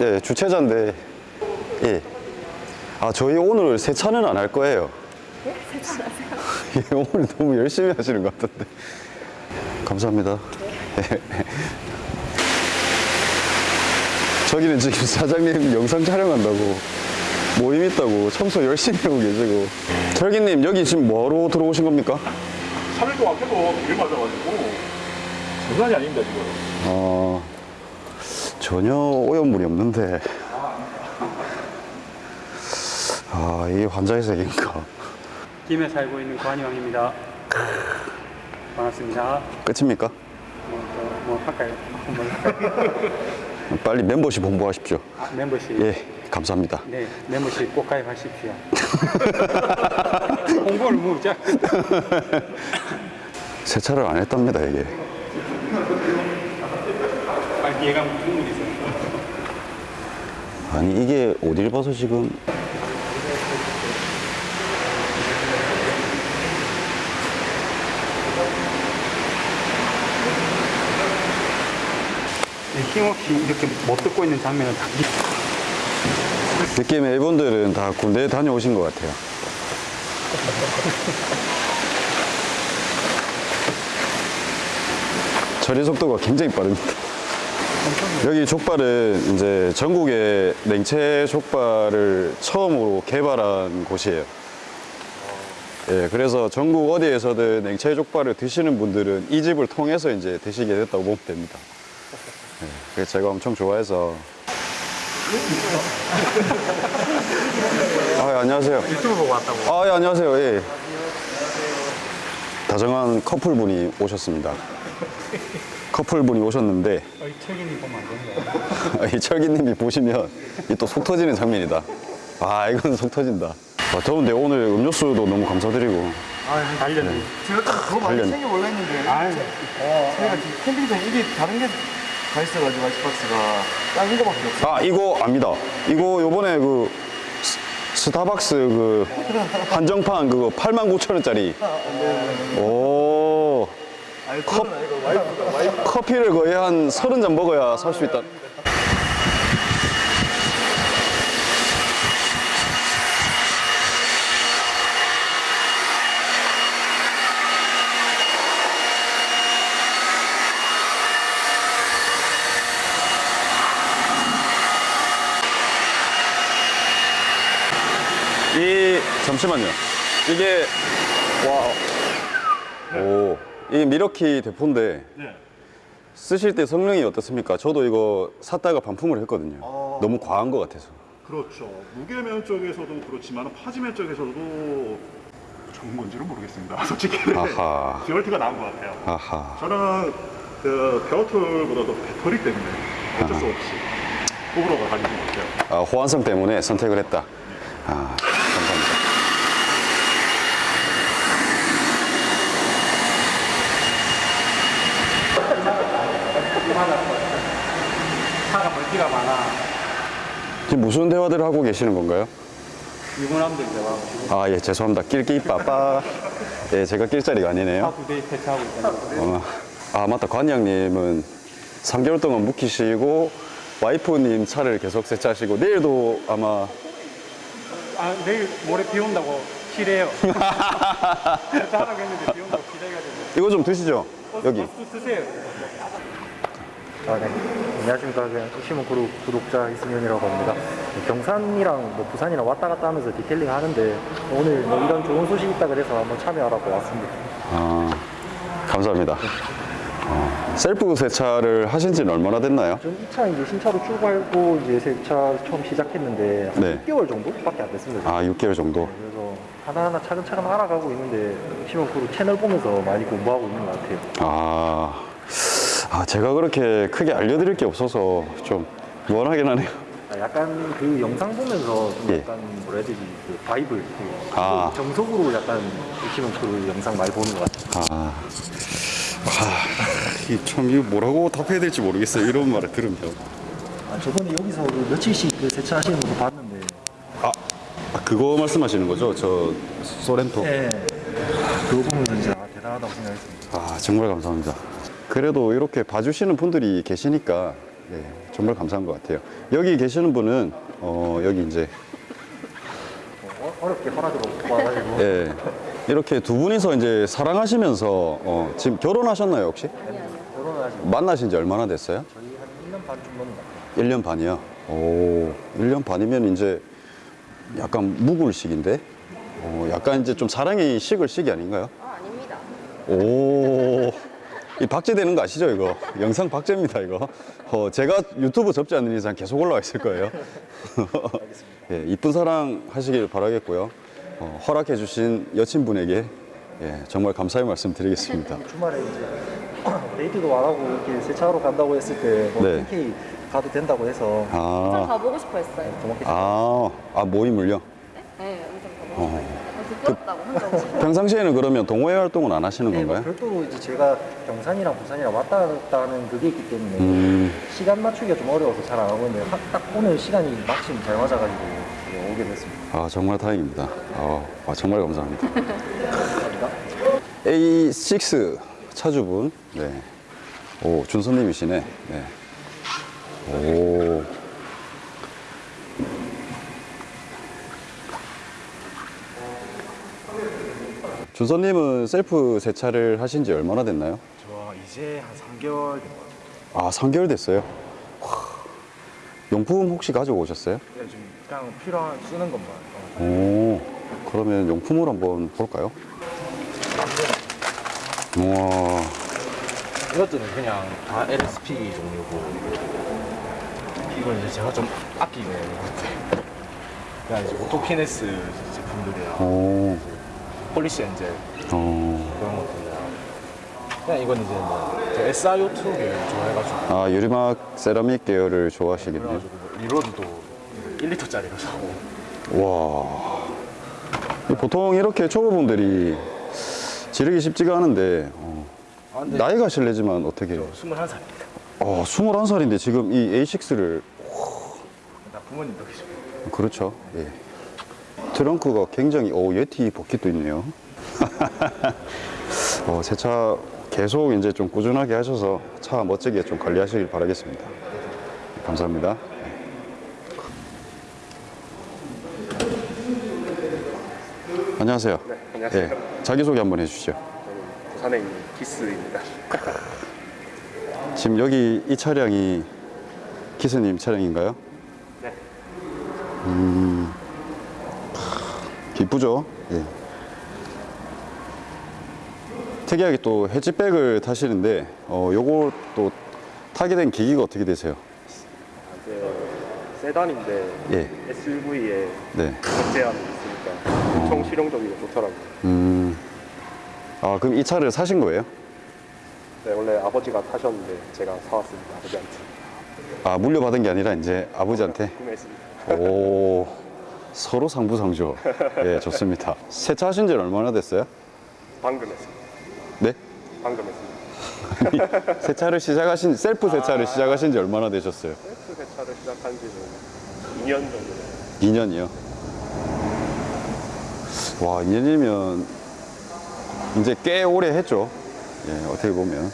예, 주최자인데 예. 아 저희 오늘 세차는 안 할 거예요. 네? 세차하세요? 예, 오늘 너무 열심히 하시는 것 같은데. 감사합니다. 예. 저기는 지금 사장님 영상 촬영한다고 모임 있다고 청소 열심히 하고 계시고 철기님 여기 지금 뭐하러 들어오신 겁니까? 3일 동안 계속 일 맞아가지고 장난이 아닙니다 지금 어, 전혀 오염물이 없는데. 아, 이게 환자의 세계인가. 김에 살고 있는 관이왕입니다. 반갑습니다. 끝입니까? 뭐, 뭐? 뭐 할까요? 빨리 멤버십 홍보하십시오. 아, 멤버십. 예, 감사합니다. 네, 멤버십 꼭 가입하십시오. 홍보를 무자. 세차를 안 했답니다, 이게. 예감 국물이 있어요. 아니, 이게 어딜 봐서 지금. 네, 힘없이 이렇게 못 듣고 있는 장면은 다 느낌의 일본들은 다 군대에 다녀오신 것 같아요. 처리 속도가 굉장히 빠릅니다. 여기 족발은 이제 전국에 냉채 족발을 처음으로 개발한 곳이에요. 예, 그래서 전국 어디에서든 냉채 족발을 드시는 분들은 이 집을 통해서 이제 드시게 됐다고 보면 됩니다. 예, 그래서 제가 엄청 좋아해서. 아, 예, 안녕하세요. 유튜브 보고 왔다고. 아, 예, 안녕하세요. 예. 다정한 커플분이 오셨습니다. 커플분이 오셨는데, 어, 이 책임이 보면 안 되는 거야. 이 철기님이 보시면 이 또 속 터지는 장면이다. 아, 이건 속 터진다. 아, 더운데 오늘 음료수도 너무 감사드리고. 아, 달렸네. 제가 더 많이 관련. 챙겨올라 했는데 아, 제가 지금 캠핑장 일이 다른 게가 있어가지고 아이스박스가 작은 거밖에 없어요 아, 이거 압니다. 이거 요번에 그 스- 스타벅스 그 한정판 그거 89,000원짜리. 오. 와이프 커피를 거의 한 30잔 먹어야 살 수 있다. 이 잠시만요. 이게 와. 오. 이게 미러키 대포인데 네. 쓰실 때 성능이 어떻습니까? 저도 이거 샀다가 반품을 했거든요. 너무 과한 것 같아서. 그렇죠 무게면 쪽에서도 그렇지만 파지면 쪽에서도 좋은 건지는 모르겠습니다 솔직히 아하. 듀얼티가 나은 것 같아요 아하. 저는 그 베어툴보다도 배터리 때문에 어쩔 수 없이 호불호가 갈리는 것 같아요 아, 호환성 때문에 선택을 했다. 아, 감사합니다. 차가 멀티가 많아. 지금 무슨 대화들을 하고 계시는 건가요? 유부남들 대화. 아, 예, 죄송합니다. 낄끼 빠빠. 예, 제가 낄 자리가 아니네요. 세차하고 있다는 어, 아, 맞다. 관장님은 3개월 동안 묵히시고 와이프님 차를 계속 세차하시고 내일도 아마 아, 내일 모레 비 온다고 싫어요. 세차하라고 했는데 비 온다고 기다려가지고. 이거 좀 드시죠. 여기. 수 쓰세요. 안녕하십니까. 그냥 시문 그룹 구독자 이승현이라고 합니다. 경산이랑 뭐 부산이랑 왔다 갔다 하면서 detailing 하는데 오늘 뭐 이런 좋은 소식 있다 그래서 한번 참여하라고 왔습니다. 아, 감사합니다. 어, 셀프 세차를 하신 지는 얼마나 됐나요? 전이차 이제 신차로 출고하고 이제 세차 처음 시작했는데 한 네. 6개월 정도밖에 안 됐습니다. 아, 6개월 정도. 그래서 하나하나 차근차근 알아가고 있는데 시문 그룹 채널 보면서 많이 공부하고 있는 것 같아요. 아, 아, 제가 그렇게 크게 알려드릴 게 없어서 좀 무한하긴 하네요. 아, 약간 그 영상 보면서 좀 예. 약간 뭐라 해야 되지 그 바이블 그 아. 정석으로 약간 시문 그 영상 많이 보는 것 같아요. 아, 아, 이거 뭐라고 답해야 될지 모르겠어요. 이런 말을 들으면. 아, 저번에 여기서 그 며칠씩 그 세차하시는 거 봤는데 아, 아, 그거 말씀하시는 거죠? 저 소렌토. 네. 그거 보면서 진짜 아, 대단하다고 생각했습니다. 아, 정말 감사합니다. 그래도 이렇게 봐주시는 분들이 계시니까 네, 정말 감사한 것 같아요. 여기 계시는 분은 어, 여기 이제 어, 어렵게 허락을 얻고 와가지고 예, 이렇게 두 분이서 이제 사랑하시면서 어, 지금 결혼하셨나요 혹시? 만나신 지 얼마나 됐어요? 저희 한 1년 반 같아요. 1년 반이요. 오, 1년 반이면 이제 약간 묵을 시기인데, 어, 약간 이제 좀 사랑이 식을 시기 아닌가요? 아, 아닙니다. 오, 이 박제되는 거 아시죠, 이거? 영상 박제입니다, 이거. 어, 제가 유튜브 접지 않는 이상 계속 올라와 있을 거예요. 예, 이쁜 사랑 하시길 바라겠고요. 어, 허락해 주신 여친분에게 예, 정말 감사의 말씀 드리겠습니다. 주말에 이제 데이트도 안 하고 이렇게 세차하러 간다고 했을 때뭐 네. 가도 된다고 해서 아, 가보고 싶어 했어요. 아, 아 모임을요? 네, 엄청 가보고 싶어 했어요. 부끄럽다고 혼자 오고 싶어. 평상시에는 그러면 동호회 활동은 안 하시는 네, 뭐 건가요? 별도로 이제 제가 경산이랑 부산이랑 왔다 갔다 하는 그게 있기 때문에 음. 시간 맞추기가 좀 어려워서 잘 안 하고 있는데 하- 딱 오늘 시간이 마침 잘 맞아가지고 네, 오게 됐습니다. 아 정말 다행입니다. 아, 아, 정말 감사합니다. A6 차주분, 네. 오 준선님이시네. 네. 오. 준선님은 셀프 세차를 하신 지 얼마나 됐나요? 저 이제 한 3개월 된 것 같아요. 아, 3개월 됐어요. 와. 용품 혹시 가지고 오셨어요? 그냥 좀 그냥 필요한 쓰는 것만. 어. 오, 그러면 용품을 한번 볼까요? 우와, 이것들은 그냥 다 LSP 종류고 이건 이제 제가 좀 아끼는 것들. 그냥 이제 오토피네스 제품들이랑 오, 폴리시 엔젤 어, 그런 것들이랑 그냥 이건 이제 뭐 SiO2 계열 좋아해가지고 아, 유리막 세라믹 계열을 좋아하시겠네요. 그래가지고 리로드도 1리터짜리로 사고 와, 이 보통 이렇게 초보분들이 지르기 쉽지가 않은데, 어, 아, 근데 나이가 실례지만 어떻게, 저 21살입니다. 어, 21살인데 지금 이 A6를, 나 부모님 덕이죠. 그렇죠. 예. 트렁크가 굉장히, 오, 예티 버킷도 있네요. 어, 세차 계속 이제 좀 꾸준하게 하셔서 차 멋지게 좀 관리하시길 바라겠습니다. 감사합니다. 안녕하세요. 네, 안녕하세요. 예, 자기소개 한번 해주시죠. 부산에 있는 기스입니다. 지금 여기 이 차량이 키스님 차량인가요? 네. 음, 기쁘죠? 예. 특이하게 또 해지백을 타시는데, 어, 요거 또 타게 된 계기가 어떻게 되세요? 이제 세단인데 예. SUV에 네. 적재함이 있으니까 엄청 실용적이고 좋더라고요. 음, 아, 그럼 이 차를 사신 거예요? 네, 원래 아버지가 타셨는데 제가 사왔습니다. 아버지한테 아, 물려받은 게 아니라 이제 아버지한테? 구매했습니다. 오, 서로 상부상조. 예, 좋습니다. 세차하신 지 얼마나 됐어요? 방금 했습니다. 네? 방금 했습니다. 세차를 시작하신 셀프 세차를 시작하신 지 얼마나 되셨어요? 셀프 세차를 시작한 지는 2년 정도 됐어요. 2년이요. 와, 2년이면 이제 꽤 오래 했죠. 예, 어떻게 보면.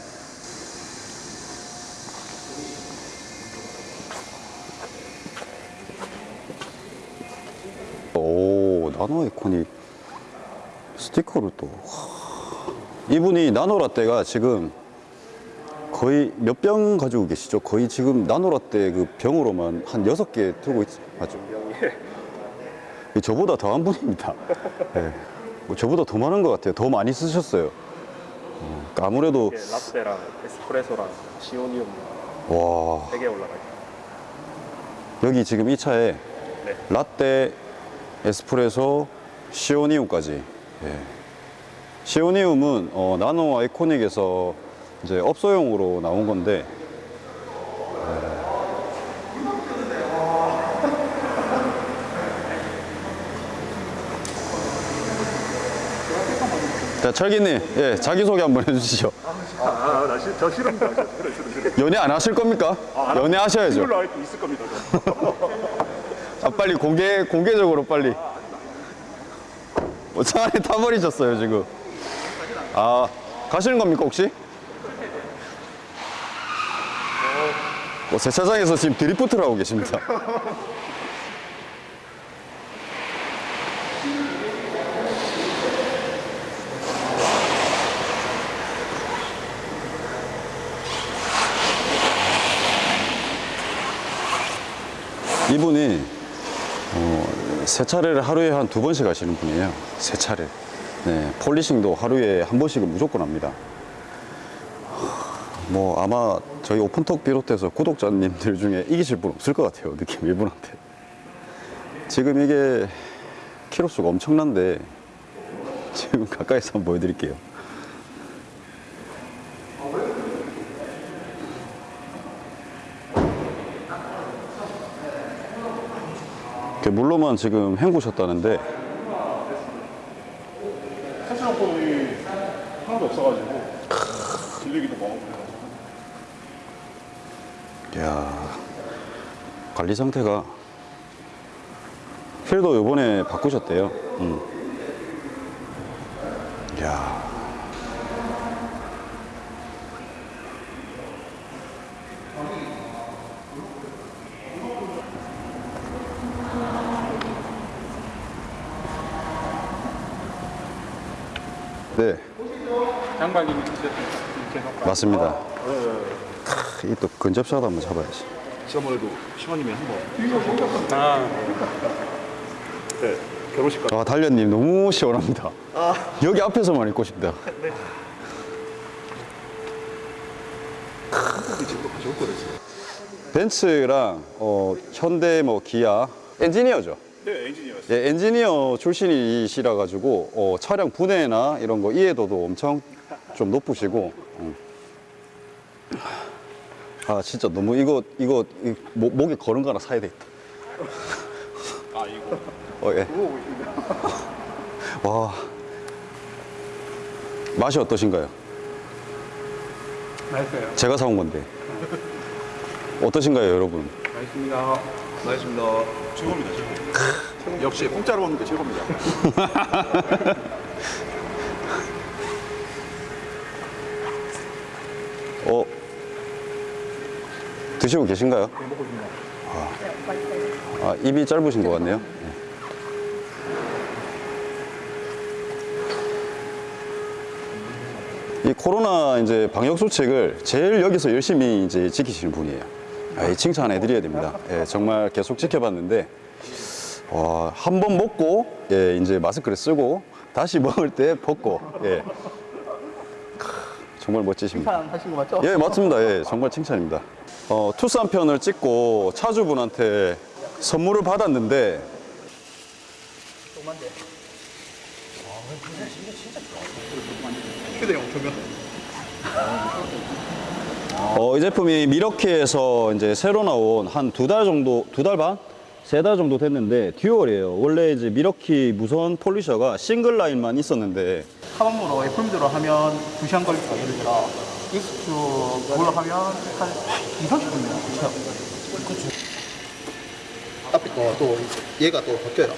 오, 나노 아이콘이 스티커를 또. 와. 이분이 나노라떼가 지금 거의 몇 병 가지고 계시죠? 거의 지금 나노라떼 그 병으로만 한 여섯 개 들고 있, 맞죠? 이 저보다 더 한 분입니다. 예. 뭐 저보다 더 많은 것 같아요. 더 많이 쓰셨어요. 어, 아무래도, 라떼랑 에스프레소랑 시오니움 와, 3개 올라가 있어요. 여기 지금 이 차에 네. 라떼, 에스프레소, 시오니움까지. 예. 시오니움은 어, 나노 아이코닉에서 이제 업소용으로 나온 건데 예. 자, 철기님, 예, 자기소개 한번 해주시죠. 아, 아, 나 시, 저 싫어. 연애 안 하실 겁니까? 연애 하셔야죠. 이걸로 알고 있을 겁니다. 저. 아, 빨리 공개, 공개적으로 빨리. 뭐, 차 안에 타버리셨어요, 지금. 아, 가시는 겁니까, 혹시? 뭐, 세차장에서 지금 드리프트를 하고 계십니다. 이분이 어, 세차를 하루에 한 두 번씩 하시는 분이에요. 세차를. 네, 폴리싱도 하루에 한 번씩은 무조건 합니다. 뭐 아마 저희 오픈톡 비롯해서 구독자님들 중에 이기실 분 없을 것 같아요. 느낌 이분한테. 지금 이게 키로수가 엄청난데 지금 가까이서 한번 보여드릴게요. 이렇게 물로만 지금 헹구셨다는데 세수용품이 하나도 없어가지고 질리기도 많고 그래가지고. 이야, 관리 상태가 필도 요번에 바꾸셨대요. 음. 이야. 네, 주셨던 계속 맞습니다. 이또 근접샷 한번 잡아야지. 지난번에도 시원님이 한 번 아, 네, 결혼식 가 아, 달련님 너무 시원합니다. 여기 앞에서만 입고 싶다. 거랬어요. 벤츠랑 어, 현대 뭐 기아 엔지니어죠. 네, 엔지니어였어요. 예, 엔지니어 출신이시라 가지고 어, 차량 분해나 이런 거 이해도도 엄청 좀 높으시고. 음. 아 진짜 너무 이거 이거 이, 목, 목에 걸은 거 하나 사야 되겠다. 아, 이거. 어, 예. 와 맛이 어떠신가요? 맛있어요. 제가 사온 건데 어떠신가요, 여러분? 맛있습니다. 고맙습니다. 최고입니다, 최고. 역시 공짜로 먹는 게 최고입니다. 어 드시고 계신가요? 아, 입이 짧으신 것 같네요. 네. 이 코로나 이제 방역 수칙을 제일 여기서 열심히 이제 지키시는 분이에요. 아, 이 칭찬해 드려야 됩니다. 예, 정말 계속 지켜봤는데 와, 한번 먹고 예, 이제 마스크를 쓰고 다시 먹을 때 벗고 예. 크, 정말 멋지십니다. 하신 거 맞죠? 예, 맞습니다. 예, 정말 칭찬입니다. 어, 투싼 편을 찍고 차주분한테 선물을 받았는데 휴대용 조명. 어, 이 제품이 미러키에서 이제 새로 나온 한 두 달 정도, 두 달 반? 세 달 정도 됐는데 듀얼이에요. 원래 이제 미러키 무선 폴리셔가 싱글 라인만 있었는데 카방으로 애플미드로 하면 2시간 걸릴 거 예를 들어 익스트 올라가면 한 2, 30분이요. 앞에 거또 얘가 또 바뀌어요.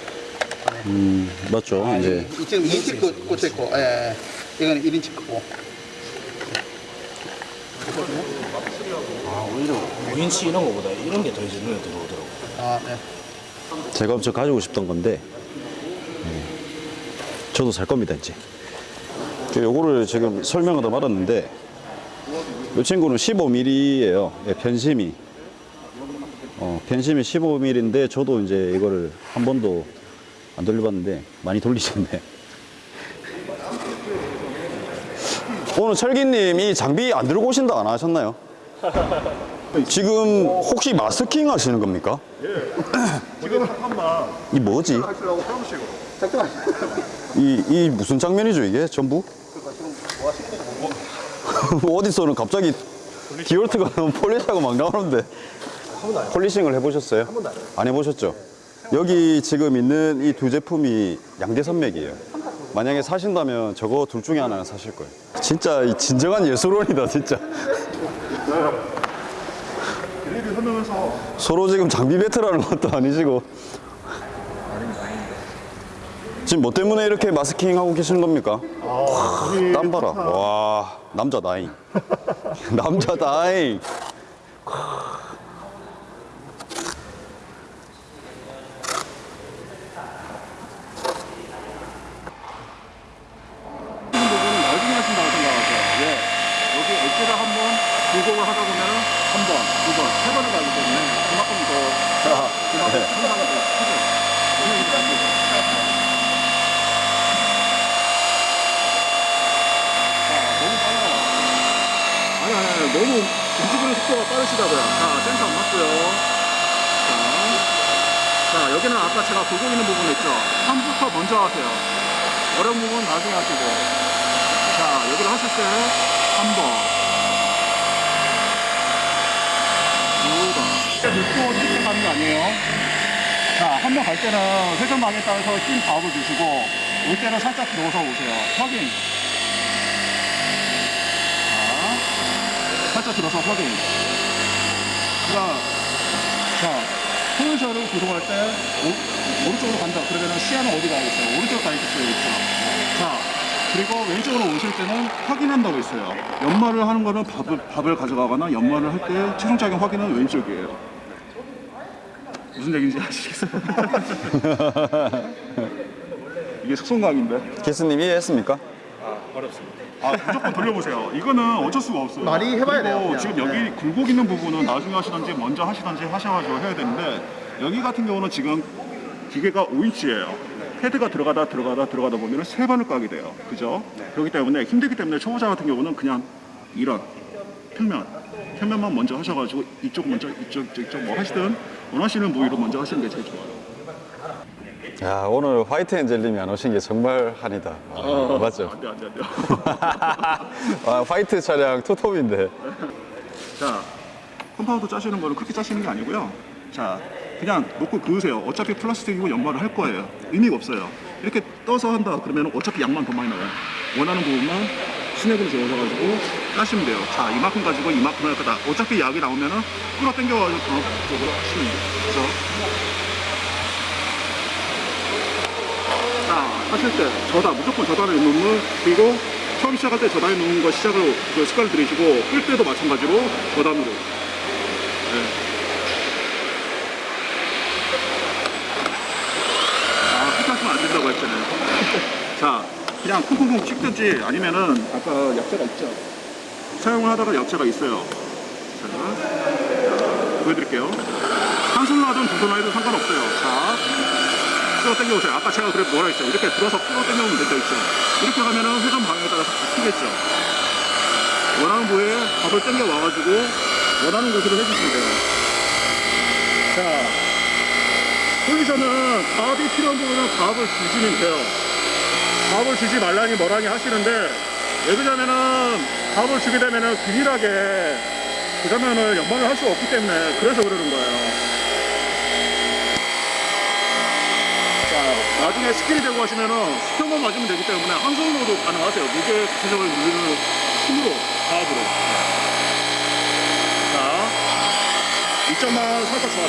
음, 맞죠. 이제 이- 지금 2인치 꽂- 꽂혀 있고, 예, 예. 이거는 1인치 거고. 윈치 이런 거보다 이런 게 더 이제 눈에 들어오더라고. 아, 네. 제가 엄청 가지고 싶던 건데 음, 저도 살 겁니다 이제 요거를 지금 설명을 다 받았는데 이 친구는 15mm예요. 예, 편심이. 어, 편심이 15mm인데 저도 이제 이거를 한 번도 안 돌려봤는데 많이 돌리셨네. 오늘 철기님 이 장비 안 들고 오신다 안 하셨나요? 지금 혹시 마스킹 하시는 겁니까? 지금 잠깐만. 이 뭐지? 하시려고 세우시고 이, 이 무슨 장면이죠 이게 전부? 어디서는 갑자기 디올트가 너무 폴리시하고 막 나오는데. 폴리싱을 해보셨어요? 안 해보셨죠? 여기 지금 있는 이 두 제품이 양대 산맥이에요. 만약에 사신다면 저거 둘 중에 하나는 사실 거예요. 진짜 이 진정한 예술원이다 진짜 설명해서 서로 지금 장비 배틀하는 것도 아니시고 지금 뭐 때문에 이렇게 마스킹 하고 계시는 겁니까? 땀 봐라. 와, 남자 다잉. 남자 다잉. 하시는 부분은 나중에 하신다고 생각하세요. 예. 여기 엣지를 한번 굴곡을 하다 보면은 한 번, 두 번, 세 번을 가기 때문에 그만큼 더 그만큼 상당히 더 크죠. 오늘 이렇게 안 되죠. 자, 너무 빨라요. 아니, 아니, 아니, 너무 움직이는 속도가 빠르시다고요. 자, 센터 안 맞고요. 자, 자, 여기는 아까 제가 굴곡 있는 부분 있죠? 3부터 먼저 하세요. 어려운 부분 나중에 하시고 자 여기를 하실 때 한 번 두번 눕고 이렇게 가는 거 아니에요? 자, 한 명 갈 때는 회전방에 따라서 낀 가업을 주시고, 올 들어서 오세요. 확인. 자, 살짝 들어서 확인. 자, 자, 포지션을 구동할 때 오, 오른쪽으로 간다. 그러면 시야는 어디 가 있어요? 오른쪽 가 있겠어요, 있죠? 자, 그리고 왼쪽으로 오실 때는 확인한다고 있어요. 연말을 하는 거는 밥을, 밥을 가져가거나 연말을 할 때 최종적인 확인은 왼쪽이에요 무슨 얘기인지 아시겠어요? 이게 속성강인데 키스님 이해했습니까? 아 무조건 돌려보세요. 이거는 어쩔 수가 없어요. 많이 해봐야 돼요, 그냥. 지금 여기 굴곡 있는 부분은 나중에 하시던지 먼저 하시던지 하셔가지고 해야 되는데 여기 같은 경우는 지금 기계가 5인치예요. 헤드가 들어가다 들어가다 들어가다 보면 세 번을 까게 돼요. 그죠? 그렇기 때문에 힘들기 때문에 초보자 같은 경우는 그냥 이런 평면 평면만 먼저 하셔가지고 이쪽 먼저 이쪽 이쪽, 이쪽 뭐 하시든 원하시는 부위로 먼저 하시는 게 제일 좋아요. 야, 오늘 화이트 엔젤님이 안 오신 게 정말 한이다. 아, 맞죠? 안돼 안돼 안돼. 아, 화이트 차량 투톱인데. 자, compound 짜시는 거는 그렇게 짜시는 게 아니고요. 자, 그냥 놓고 그으세요. 어차피 플라스틱이고 연마를 할 거예요. 의미가 없어요. 이렇게 떠서 한다 그러면 어차피 양만 더 많이 나와요. 원하는 부분만 스냅으로 재워서가지고 까시면 돼요. 자, 이만큼 가지고 이만큼 할 거다. 어차피 약이 나오면은 끌어 당겨가지고 더 쪽으로 하시면 돼요. 그렇 죠? 자, 하실 때 저다 무조건 저다를 놓는 그리고 처음 시작할 때 저다에 놓는 거 시작을 그 습관을 들이시고 끌 때도 마찬가지로 저단으로 네. 아, 그렇게 하시면 안 된다고 했잖아요. 자, 그냥 쿵쿵쿵 찍든지 아니면은 아까 약재가 있죠. 사용을 하다가 약재가 있어요. 자, 보여드릴게요. 한 손으로 하든 두 손으로 해도 상관없어요. 자, 끌어 당겨오세요. 아까 제가 그래 뭐라 했죠? 이렇게 들어서 끌어 당겨오면 된다 했죠? 이렇게 가면은 회전 방향에 따라서 바뀌겠죠? 원하는 부위에 밥을 당겨 와가지고 원하는 곳으로 해주시면 돼요. 자, 포지션은 압이 필요한 부분은 압을 주시면 돼요. 압을 주지 말라니 뭐라니 하시는데 왜 그러냐면은 압을 주게 되면은 균일하게 그러면은 연마를 할 수 없기 때문에 그래서 그러는 거예요. 자, 나중에 스킬이 되고 하시면은 수평만 맞으면 되기 때문에 한 손으로도 가능하세요. 무게 조정을 누르는 힘으로, 과압으로. 자, 이점만 살짝 잡아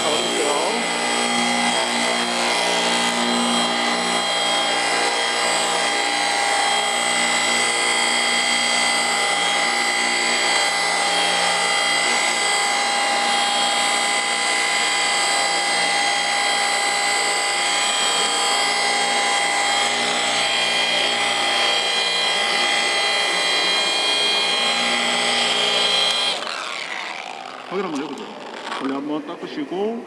잡아주세요. 그리고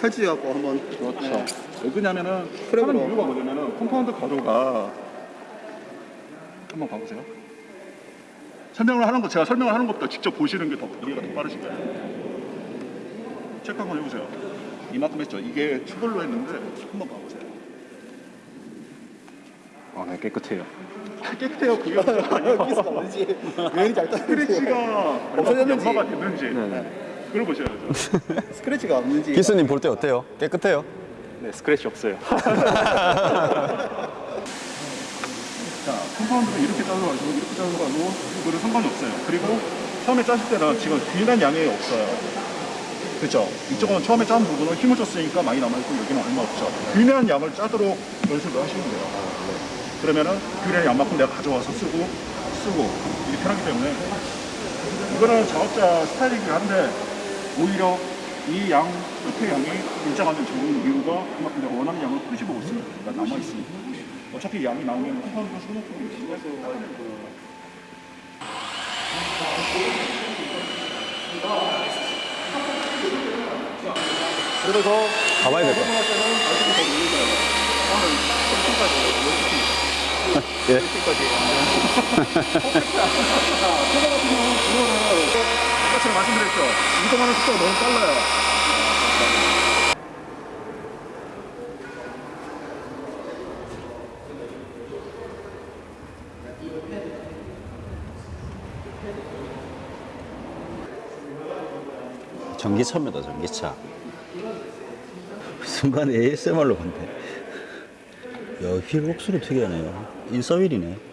펼치갖고 한번 그렇죠. 왜 그러냐면은 하는. 이유가 뭐냐면은 compound 가루가 한번 봐보세요. 설명을 하는 거 제가 설명을 하는 것보다 직접 보시는 게 더 이해가 더 빠르실 거예요. 체크 한번 해보세요. 이만큼 했죠. 이게 추돌로 했는데 한번 봐보세요. 아, 네 깨끗해요. 깨끗해요. 그게 문제가 아니고 기스가 뭔지 왜잘 따는지 스크래치가 없어졌는지. 연마가 됐는지 그걸 보셔야죠. 스크래치가 없는지 기수님 볼 때 어때요? 깨끗해요? 네, 스크래치 없어요. 자, compound는 이렇게 자르가지고 이렇게 자르가지고 그거는 상관이 없어요. 그리고 처음에 짜실 때는 지금 균일한 양이 없어요. 그렇죠? 이쪽은 처음에 짠 부분은 힘을 줬으니까 많이 남아있고 여기는 얼마 없죠. 균일한 양을 짜도록 연습을 하시면 돼요. 그러면은 균일한 양만큼 내가 가져와서 쓰고 쓰고 이게 편하기 때문에 이거는 작업자 스타일이긴 한데 오히려 이 양 끝의 양이 일정하면 좋은 이유가 그만큼 내가 원하는 양을 끄집어올 수 있으니까 남아있으니까 어차피 양이 나오면 compound가 소모품이 있으니까 그래서 가봐야 될 것 같아요. 예. 제가 말씀드렸죠 이동하는 속도가 너무 빨라요 전기차입니다, 전기차. 순간 ASMR로 본데. 야, 휠 목소리 특이하네요. 인서휠이네.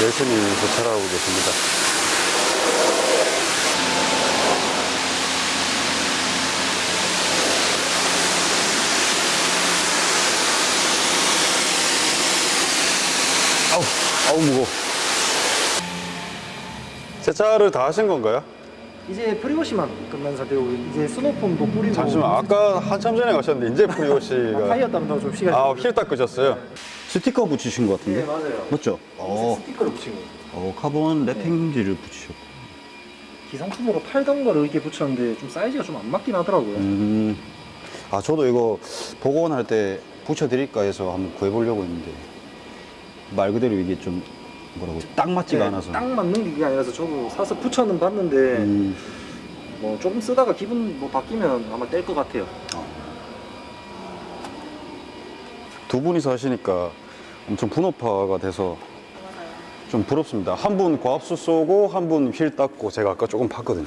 열심히 세차하고 계십니다. 아우, 아우, 무거워. 세차를 다 하신 건가요? 이제 pre-wash만 끝난 상태고 이제 snow foam도 뿌리고 잠시만, 아까 한참 전에 가셨는데, 이제 pre-wash가. 타이어 땀도 좀 시간이 아, 휠 닦으셨어요? 스티커 붙이신 것 같은데? 네 맞아요 맞죠? 어, 스티커를 붙인 거예요 어 카본 wrapping지를 붙이셨고. 기성품으로 팔던 거를 이렇게 붙였는데 좀 사이즈가 좀 안 맞긴 하더라고요 음, 아, 저도 이거 복원할 때 붙여드릴까 해서 한번 구해보려고 했는데, 말 그대로 이게 좀 뭐라고 딱 맞지가 네, 않아서. 딱 맞는 게 아니라서 저도 사서 붙여는 봤는데 음, 뭐 조금 쓰다가 기분 뭐 바뀌면 아마 뗄 것 같아요 두 분이서 하시니까 엄청 분업화가 돼서 좀 부럽습니다. 한 분 과압수 쏘고 한 분 휠 닦고 제가 아까 조금 봤거든요.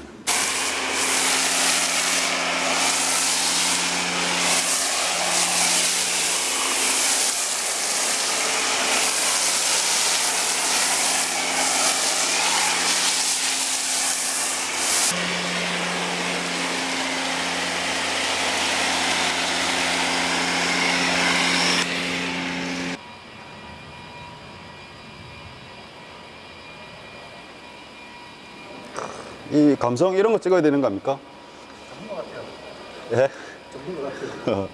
이 감성 이런 거 찍어야 되는 거 아닙니까? 전문 것 같아요. 예? 전문 것 같아요.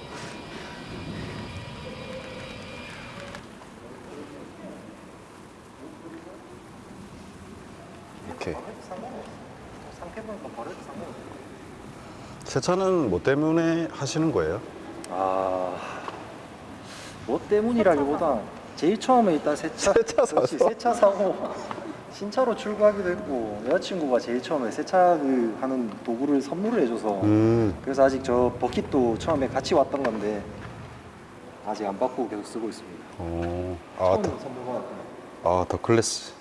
세차는 뭐 때문에 하시는 거예요? 아, 뭐 때문이라기보다 제일 처음에 일단 세차, 세차? 그렇지, 세차 사고 신차로 출고하기도 했고 여자친구가 제일 처음에 세차 그 하는 도구를 선물을 해줘서 음. 그래서 아직 저 버킷도 처음에 같이 왔던 건데 아직 안 바꾸고 계속 쓰고 있습니다. 어. 아, 더, 선물 받았던 아, 더 클래스.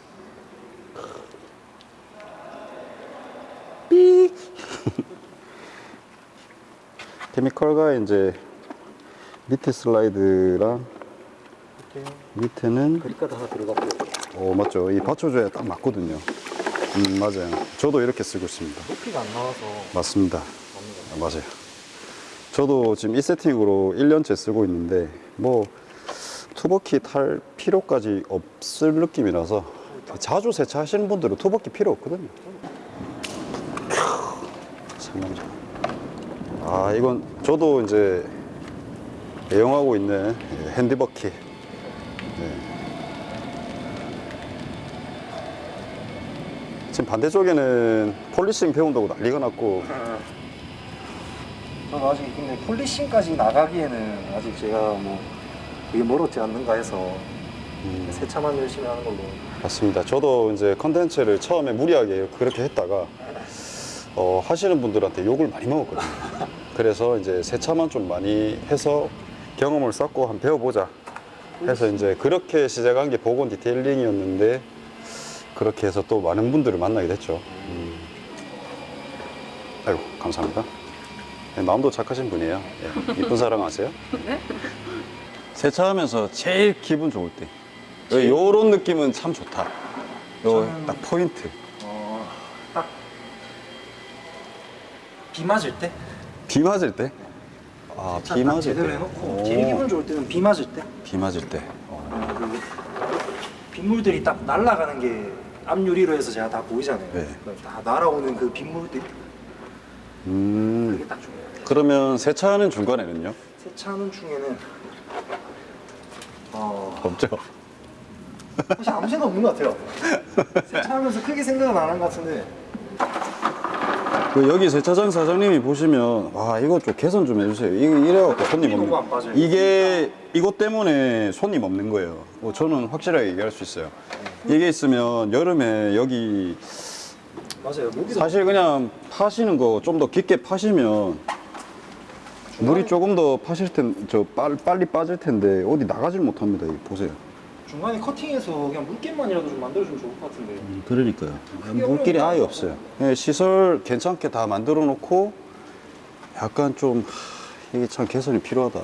삐. 케미컬과 이제 밑에 슬라이드랑 밑에는 그립까지 하나 들어갔고 어 맞죠. 이 받쳐줘야 딱 맞거든요. 음 맞아요. 저도 이렇게 쓰고 있습니다. 높이가 안 나와서. 맞습니다. 아, 맞아요. 저도 지금 이 세팅으로 1년째 쓰고 있는데 뭐 투버키 탈 필요까지 없을 느낌이라서 자주 세차하시는 분들은 투버키 필요 없거든요. 상남자 아 이건 저도 이제 애용하고 있는 핸디버키 지금 반대쪽에는 polishing 배운다고 난리가 났고. 저도 아직 근데 polishing까지 나가기에는 아직 제가 뭐 그게 멀었지 않는가 해서 세차만 열심히 하는 걸로. 맞습니다. 저도 이제 컨텐츠를 처음에 무리하게 그렇게 했다가 어, 하시는 분들한테 욕을 많이 먹었거든요. 그래서 이제 세차만 좀 많이 해서 경험을 쌓고 한번 배워보자 해서 이제 그렇게 시작한 게 보건 디테일링이었는데 그렇게 해서 또 많은 분들을 만나게 됐죠. 음. 아이고 감사합니다. 네, 마음도 착하신 분이에요. 예, 이쁜 사랑 아세요? 세차하면서 제일 기분 좋을 때. 요런 느낌은 참 좋다. 요 딱 포인트. 비 맞을 때 비 맞을 때? 아, 비 맞을 제대로 때. 해놓고 오, 제일 기분 좋을 때는 비 맞을 때 비 맞을 때. 어, 그리고 빗물들이 딱 날아가는 게 앞유리로 해서 제가 다 보이잖아요 네. 다 날아오는 그 빗물들 음. 그게 딱 중요해요 그러면 세차하는 중간에는요? 세차하는 중에는 어, 없죠. 사실 아무 생각 없는 것 같아요 세차하면서 크게 생각은 안 한 것 같은데 그 여기 세차장 사장님이 보시면 와 이거 좀 개선 좀 해주세요. 이거 이래갖고 손님 없는. 이게 이것 때문에 손님 없는 거예요. 뭐 저는 확실하게 얘기할 수 있어요. 이게 있으면 여름에 여기 맞아요 사실 그냥 파시는 거 좀 더 깊게 파시면 물이 조금 더 파실 텐, 저 빨- 빨리 빠질 텐데 어디 나가질 못합니다. 이거 보세요. 중간에 커팅해서 그냥 물개만이라도 좀 만들어주면 좋을 것 같은데 그러니까요. 물길이 아예 없어요. 예, 시설 괜찮게 다 만들어 놓고 약간 좀 하, 이게 참 개선이 필요하다.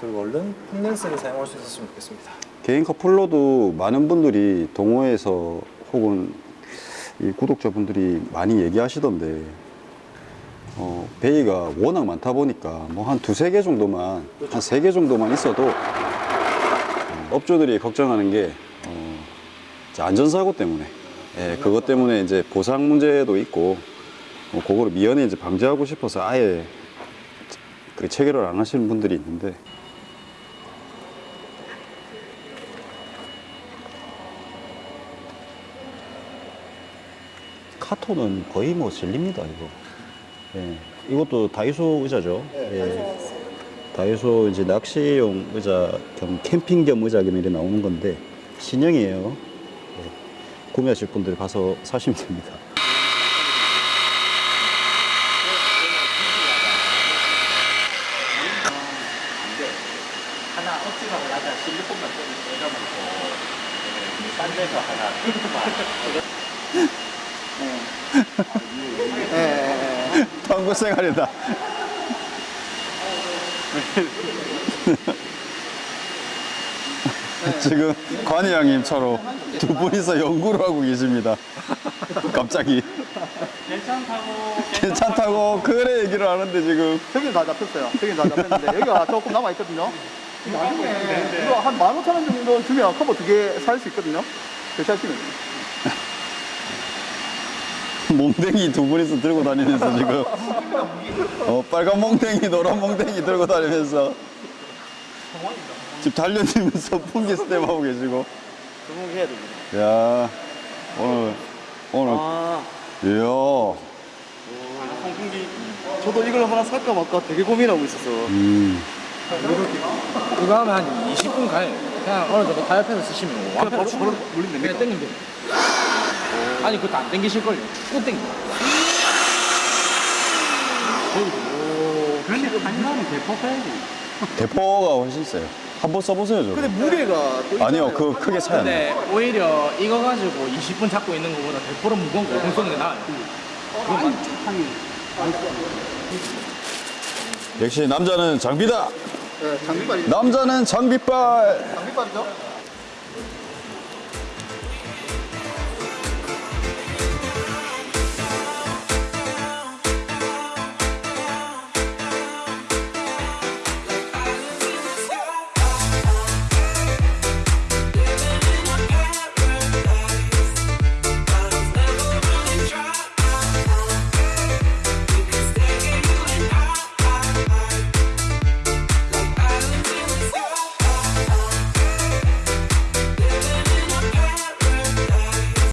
그리고 얼른 콘덴서를 사용할 수 있었으면 좋겠습니다 개인 커플로도 많은 분들이 동호회에서 혹은 이 구독자분들이 많이 얘기하시던데 어, 베이가 워낙 많다 보니까 뭐 한 두세 개 정도만 한 세 개 정도만 있어도 어, 업주들이 걱정하는 게 어, 안전사고 때문에. 예, 그것 때문에 이제 보상 문제도 있고 어, 그거를 미연에 이제 방지하고 싶어서 아예 그 체결을 안 하시는 분들이 있는데 카톤은 거의 뭐 질립니다 이거. 예. 이것도 다이소 의자죠. 예. 다이소 이제 낚시용 의자 겸 캠핑 겸 의자 겸 이렇게 나오는 건데 신형이에요. 예. 구매하실 분들 가서 사시면 됩니다. 하나 억지가 올라가 실리콘만 좀 꽂아놓고 딴 데서 하나 방구 생활이다. 지금 관희양님처럼 두 분이서 연구를 하고 계십니다. 갑자기 괜찮다고 괜찮다고 그래 얘기를 하는데 지금 저기는 다 잡혔어요. 저기는 다 잡혔는데 여기가 조금 남아 있거든요. 이거 한 15,000원 정도 주면 커버 두 개 살 수 있거든요. 교체하시면 돼요. 몽댕이 두 분이서 들고 다니면서 지금. 어, 빨간 몽댕이 노란 몽댕이 들고 다니면서. 집 달려들면서 풍기 스텝 하고 계시고. 주목해야 됩니다 야 오늘 오늘. 아. 이야. 저도 이걸 하나 살까 말까 되게 고민하고 있었어 음. 이거 하면 한 20분 가요. 그냥 어느 정도 타협해서 쓰시면 완전 바로 바로 물리면 그냥 땡기면 돼요. 아니 그것도 안 땡기실걸요. 꼭 땡겨. 그런데 한마리 대포 빼야지 대포가 훨씬 세요 한번 써보세요 저 근데 무게가 또 아니요. 그 크게 차이 안 나요 오히려 이거 가지고 20분 잡고 있는 것보다 대포로 무거운 거 쏘는 게 나아요. 그건 맞- 역시 남자는 장비다 네, 장비빨이 남자는 장비빨. 장비빨이죠?